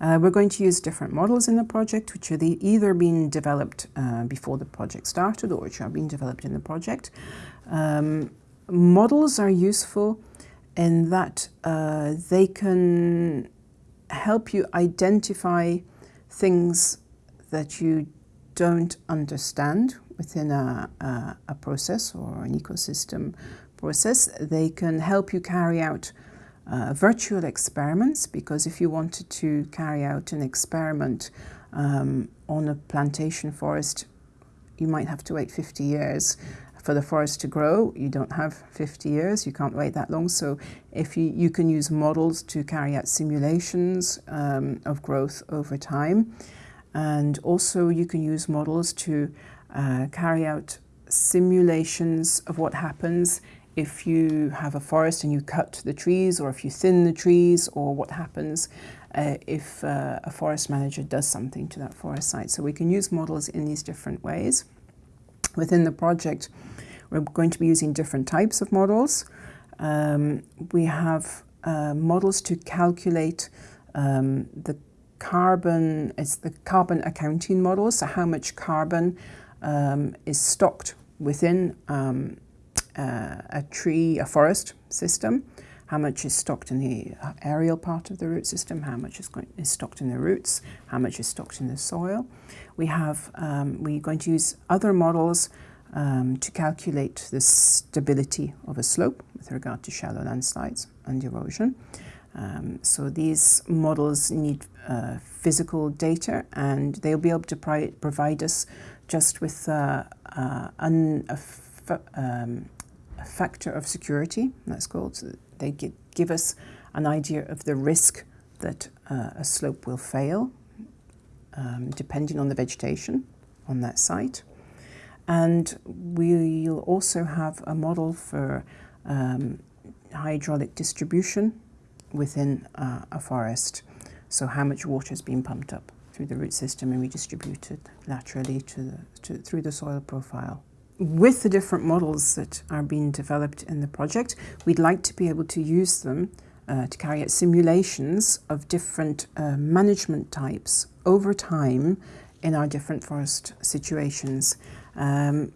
Uh, we're going to use different models in the project, which are the, either being developed uh, before the project started or which are being developed in the project. Um, models are useful in that uh, they can help you identify things that you don't understand within a, a, a process or an ecosystem process. They can help you carry out uh, virtual experiments because if you wanted to carry out an experiment um, on a plantation forest, you might have to wait 50 years for the forest to grow. You don't have 50 years, you can't wait that long. So if you, you can use models to carry out simulations um, of growth over time. And also you can use models to uh, carry out simulations of what happens if you have a forest and you cut the trees or if you thin the trees or what happens uh, if uh, a forest manager does something to that forest site. So we can use models in these different ways. Within the project, we're going to be using different types of models. Um, we have uh, models to calculate um, the carbon, it's the carbon accounting model, so how much carbon um, is stocked within um, uh, a tree, a forest system, how much is stocked in the uh, aerial part of the root system, how much is, going, is stocked in the roots, how much is stocked in the soil. We have, um, we're going to use other models um, to calculate the stability of a slope with regard to shallow landslides and erosion. Um, so these models need uh, physical data and they'll be able to provide us just with uh, uh, a, um, factor of security, that's called. So they give, us an idea of the risk that uh, a slope will fail, um, depending on the vegetation on that site. And we'll also have a model for um, hydraulic distribution within uh, a forest. So how much water has been pumped up through the root system and redistributed laterally to the, to, through the soil profile. With the different models that are being developed in the project, we'd like to be able to use them uh, to carry out simulations of different uh, management types over time in our different forest situations. Um,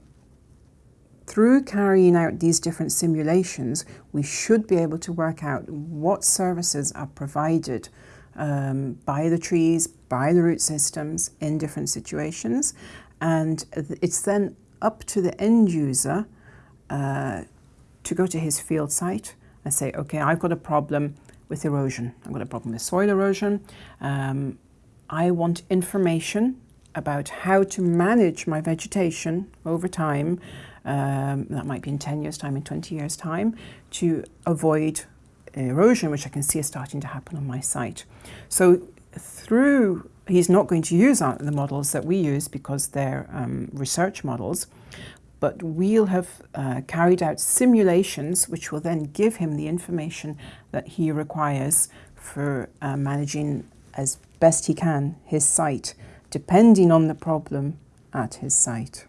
through carrying out these different simulations, we should be able to work out what services are provided um, by the trees, by the root systems in different situations. And it's then up to the end user uh, to go to his field site and say, okay, I've got a problem with erosion. I've got a problem with soil erosion. Um, I want information about how to manage my vegetation over time, um, that might be in 10 years time, in 20 years time, to avoid erosion, which I can see is starting to happen on my site. So through, he's not going to use the models that we use because they're um, research models, but we'll have uh, carried out simulations which will then give him the information that he requires for uh, managing as best he can his site depending on the problem at his site.